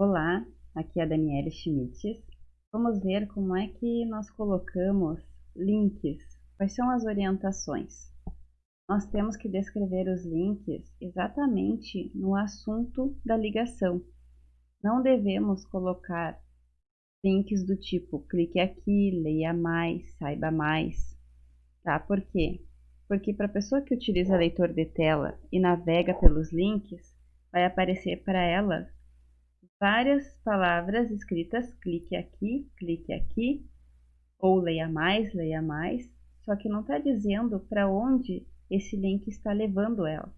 Olá, aqui é a Daniela Schmitz. Vamos ver como é que nós colocamos links. Quais são as orientações? Nós temos que descrever os links exatamente no assunto da ligação. Não devemos colocar links do tipo clique aqui, leia mais, saiba mais. Tá? Por quê? Porque para a pessoa que utiliza leitor de tela e navega pelos links, vai aparecer para ela várias palavras escritas, clique aqui, clique aqui, ou leia mais, leia mais, só que não está dizendo para onde esse link está levando ela.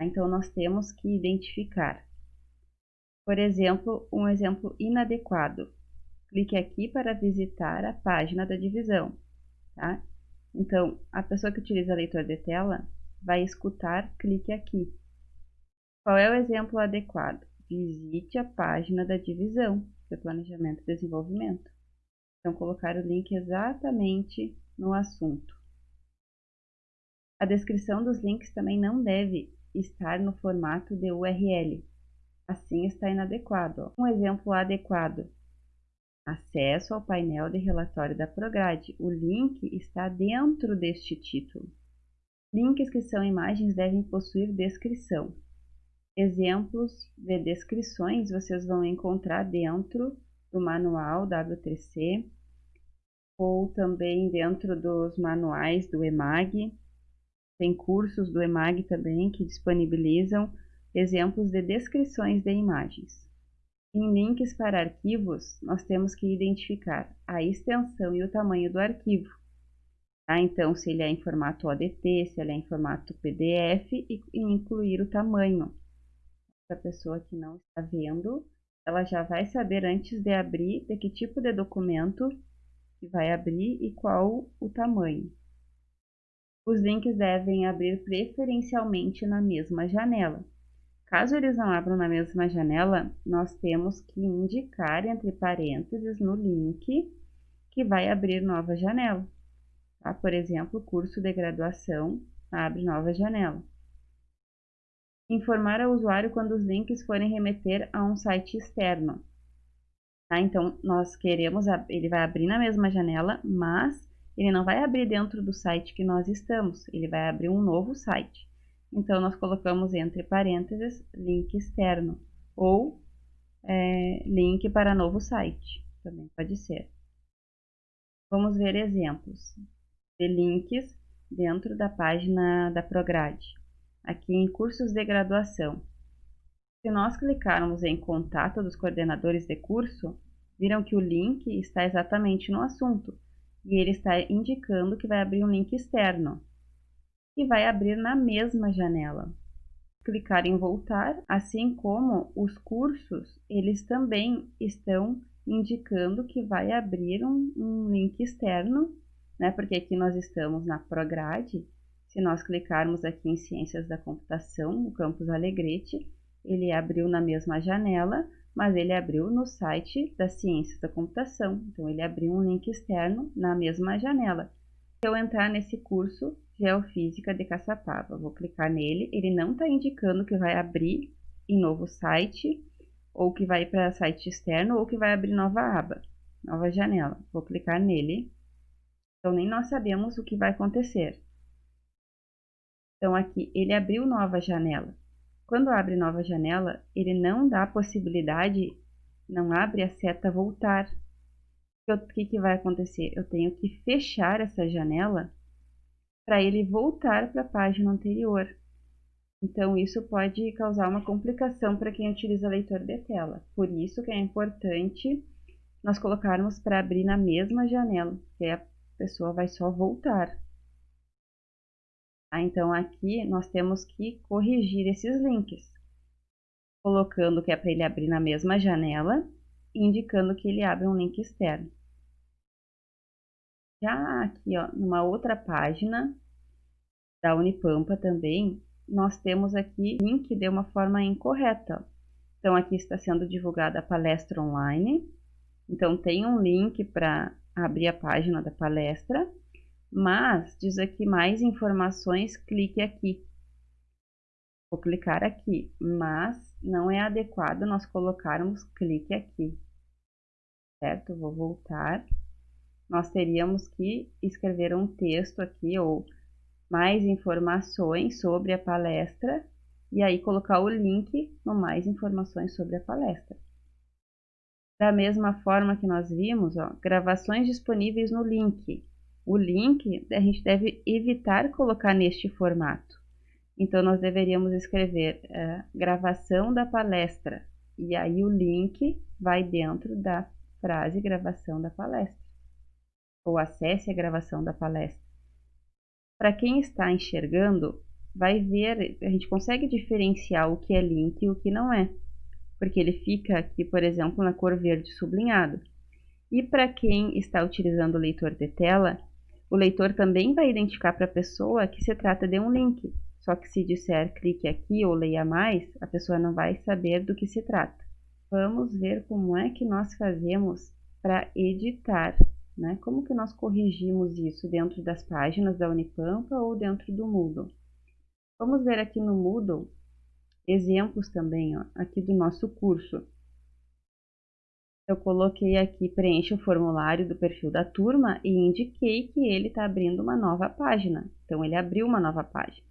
Então, nós temos que identificar. Por exemplo, um exemplo inadequado. Clique aqui para visitar a página da divisão. Tá? Então, a pessoa que utiliza leitor de tela vai escutar clique aqui. Qual é o exemplo adequado? Visite a página da divisão de Planejamento e Desenvolvimento. Então, colocar o link exatamente no assunto. A descrição dos links também não deve estar no formato de URL. Assim está inadequado. Um exemplo adequado. Acesso ao painel de relatório da Prograde. O link está dentro deste título. Links que são imagens devem possuir descrição. Exemplos de descrições vocês vão encontrar dentro do manual W3C ou também dentro dos manuais do EMAG. Tem cursos do EMAG também que disponibilizam exemplos de descrições de imagens. Em links para arquivos, nós temos que identificar a extensão e o tamanho do arquivo. Tá? Então, se ele é em formato ODT, se ele é em formato PDF e incluir o tamanho para a pessoa que não está vendo, ela já vai saber antes de abrir de que tipo de documento que vai abrir e qual o tamanho. Os links devem abrir preferencialmente na mesma janela. Caso eles não abram na mesma janela, nós temos que indicar entre parênteses no link que vai abrir nova janela. Tá? Por exemplo, curso de graduação abre nova janela. Informar ao usuário quando os links forem remeter a um site externo. Tá? Então, nós queremos, ele vai abrir na mesma janela, mas ele não vai abrir dentro do site que nós estamos, ele vai abrir um novo site. Então, nós colocamos entre parênteses link externo ou é, link para novo site, também pode ser. Vamos ver exemplos de links dentro da página da Prograde aqui em cursos de graduação. Se nós clicarmos em contato dos coordenadores de curso, viram que o link está exatamente no assunto e ele está indicando que vai abrir um link externo e vai abrir na mesma janela. Clicar em voltar, assim como os cursos, eles também estão indicando que vai abrir um, um link externo, né? Porque aqui nós estamos na Prograde se nós clicarmos aqui em Ciências da Computação, no campus Alegrete, ele abriu na mesma janela, mas ele abriu no site da Ciências da Computação. Então, ele abriu um link externo na mesma janela. Se eu entrar nesse curso Geofísica de Caçapava, vou clicar nele, ele não está indicando que vai abrir em novo site, ou que vai para site externo, ou que vai abrir nova aba, nova janela. Vou clicar nele. Então, nem nós sabemos o que vai acontecer. Então, aqui, ele abriu nova janela. Quando abre nova janela, ele não dá possibilidade, não abre a seta voltar. O que, que vai acontecer? Eu tenho que fechar essa janela para ele voltar para a página anterior. Então, isso pode causar uma complicação para quem utiliza leitor de tela. Por isso que é importante nós colocarmos para abrir na mesma janela, que a pessoa vai só voltar. Ah, então, aqui nós temos que corrigir esses links, colocando que é para ele abrir na mesma janela indicando que ele abre um link externo. Já aqui, ó, numa outra página da Unipampa também, nós temos aqui link de uma forma incorreta. Então, aqui está sendo divulgada a palestra online. Então, tem um link para abrir a página da palestra mas diz aqui mais informações, clique aqui. Vou clicar aqui, mas não é adequado nós colocarmos clique aqui, certo? Vou voltar. Nós teríamos que escrever um texto aqui ou mais informações sobre a palestra e aí colocar o link no mais informações sobre a palestra. Da mesma forma que nós vimos, ó, gravações disponíveis no link. O link a gente deve evitar colocar neste formato. Então, nós deveríamos escrever uh, gravação da palestra e aí o link vai dentro da frase gravação da palestra ou acesse a gravação da palestra. Para quem está enxergando, vai ver, a gente consegue diferenciar o que é link e o que não é, porque ele fica aqui, por exemplo, na cor verde sublinhado. E para quem está utilizando o leitor de tela, o leitor também vai identificar para a pessoa que se trata de um link. Só que se disser clique aqui ou leia mais, a pessoa não vai saber do que se trata. Vamos ver como é que nós fazemos para editar, né? Como que nós corrigimos isso dentro das páginas da Unipampa ou dentro do Moodle. Vamos ver aqui no Moodle exemplos também, ó, aqui do nosso curso. Eu coloquei aqui, preencha o formulário do perfil da turma e indiquei que ele está abrindo uma nova página. Então, ele abriu uma nova página.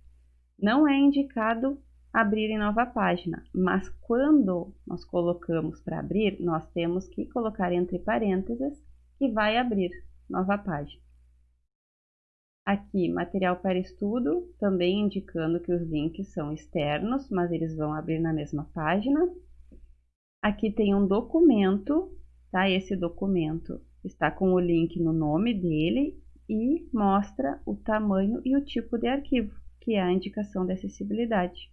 Não é indicado abrir em nova página, mas quando nós colocamos para abrir, nós temos que colocar entre parênteses que vai abrir nova página. Aqui, material para estudo, também indicando que os links são externos, mas eles vão abrir na mesma página. Aqui tem um documento, tá? Esse documento está com o link no nome dele e mostra o tamanho e o tipo de arquivo, que é a indicação de acessibilidade.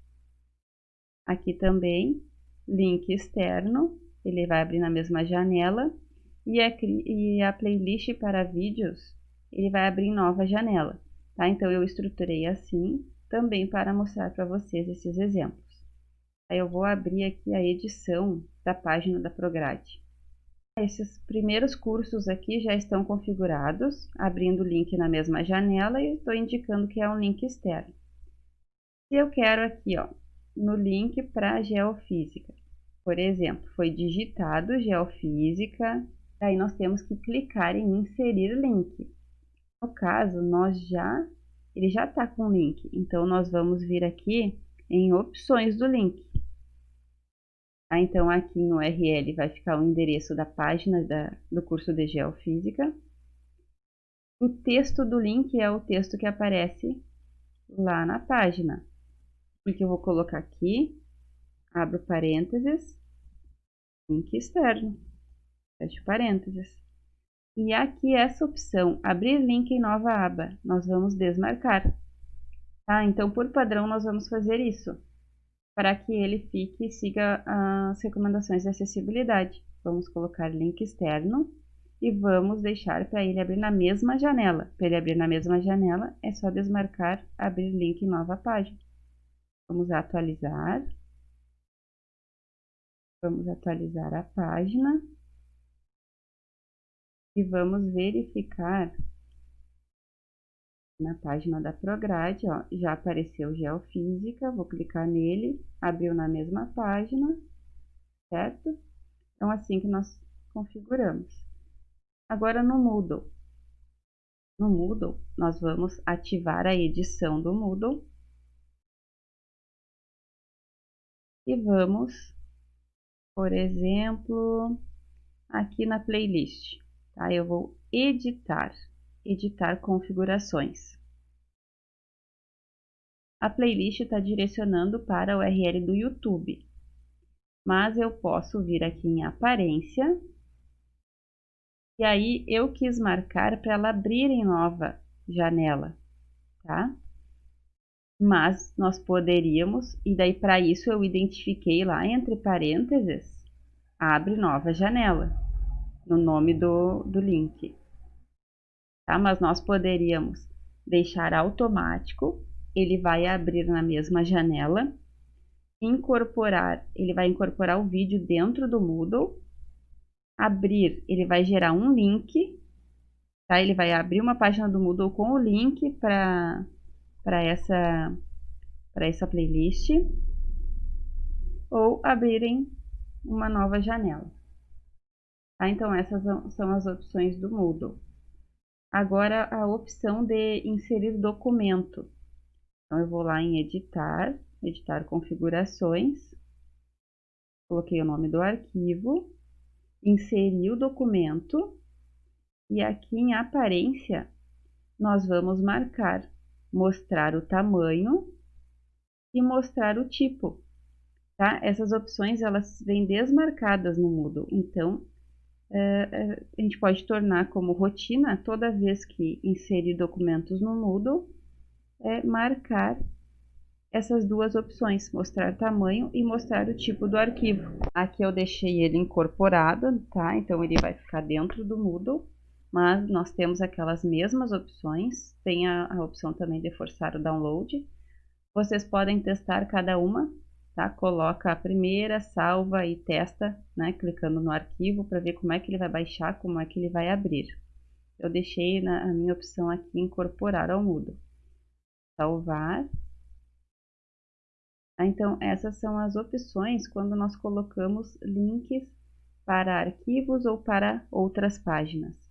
Aqui também, link externo, ele vai abrir na mesma janela, e a, e a playlist para vídeos ele vai abrir nova janela, tá? Então, eu estruturei assim, também para mostrar para vocês esses exemplos. Aí eu vou abrir aqui a edição da página da Prograde. Esses primeiros cursos aqui já estão configurados, abrindo o link na mesma janela e estou indicando que é um link externo. Se eu quero aqui, ó, no link para Geofísica, por exemplo, foi digitado Geofísica, aí nós temos que clicar em inserir link. No caso, nós já, ele já está com link, então nós vamos vir aqui em opções do link. Ah, então aqui no URL vai ficar o endereço da página da, do curso de Geofísica. O texto do link é o texto que aparece lá na página. Porque eu vou colocar aqui, abro parênteses, link externo, fecho parênteses. E aqui essa opção, abrir link em nova aba, nós vamos desmarcar. Tá? Então, por padrão, nós vamos fazer isso, para que ele fique e siga as recomendações de acessibilidade. Vamos colocar link externo e vamos deixar para ele abrir na mesma janela. Para ele abrir na mesma janela, é só desmarcar, abrir link em nova página. Vamos atualizar. Vamos atualizar a página e vamos verificar na página da Prograde, ó, já apareceu Geofísica, vou clicar nele, abriu na mesma página, certo? Então, assim que nós configuramos. Agora, no Moodle. No Moodle, nós vamos ativar a edição do Moodle. E vamos, por exemplo, aqui na playlist. Tá? Eu vou editar, editar configurações. A playlist está direcionando para o URL do YouTube, mas eu posso vir aqui em aparência e aí eu quis marcar para ela abrir em nova janela, tá? Mas nós poderíamos, e daí para isso eu identifiquei lá entre parênteses, abre nova janela no nome do, do link. Tá? Mas nós poderíamos deixar automático, ele vai abrir na mesma janela, incorporar, ele vai incorporar o vídeo dentro do Moodle, abrir, ele vai gerar um link, tá? Ele vai abrir uma página do Moodle com o link para essa, essa playlist. ou abrirem uma nova janela. Tá? Então, essas são as opções do Moodle. Agora, a opção de inserir documento. Então, eu vou lá em editar, editar configurações, coloquei o nome do arquivo, inseri o documento e aqui em aparência nós vamos marcar, mostrar o tamanho e mostrar o tipo. Tá? Essas opções elas vêm desmarcadas no Moodle, então a gente pode tornar como rotina toda vez que inserir documentos no Moodle, é marcar essas duas opções, mostrar tamanho e mostrar o tipo do arquivo. Aqui eu deixei ele incorporado, tá? Então ele vai ficar dentro do Moodle, mas nós temos aquelas mesmas opções, tem a, a opção também de forçar o download. Vocês podem testar cada uma, tá? Coloca a primeira, salva e testa, né? Clicando no arquivo para ver como é que ele vai baixar, como é que ele vai abrir. Eu deixei na, a minha opção aqui incorporar ao Moodle. Salvar ah, então, essas são as opções quando nós colocamos links para arquivos ou para outras páginas.